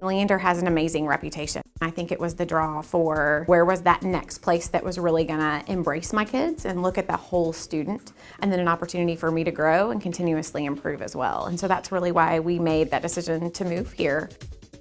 Leander has an amazing reputation. I think it was the draw for where was that next place that was really gonna embrace my kids and look at the whole student and then an opportunity for me to grow and continuously improve as well. And so that's really why we made that decision to move here.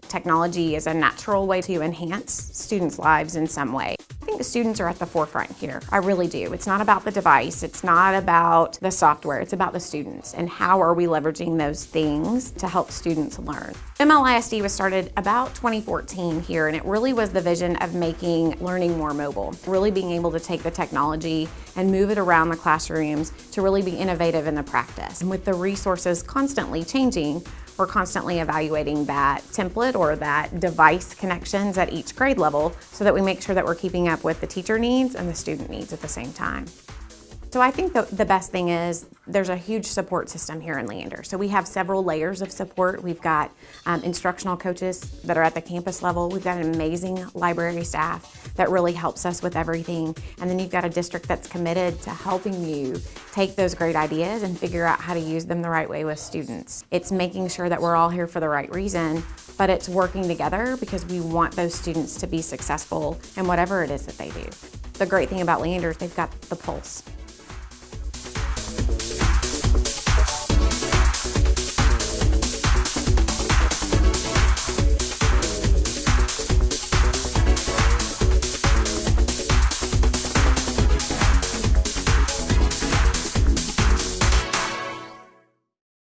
Technology is a natural way to enhance students' lives in some way. Think the students are at the forefront here. I really do. It's not about the device. It's not about the software. It's about the students and how are we leveraging those things to help students learn. MLISD was started about 2014 here and it really was the vision of making learning more mobile. Really being able to take the technology and move it around the classrooms to really be innovative in the practice. And with the resources constantly changing, we're constantly evaluating that template or that device connections at each grade level so that we make sure that we're keeping up with the teacher needs and the student needs at the same time. So I think the, the best thing is there's a huge support system here in Leander. So we have several layers of support. We've got um, instructional coaches that are at the campus level. We've got an amazing library staff that really helps us with everything. And then you've got a district that's committed to helping you take those great ideas and figure out how to use them the right way with students. It's making sure that we're all here for the right reason, but it's working together because we want those students to be successful in whatever it is that they do. The great thing about Leander is they've got the pulse.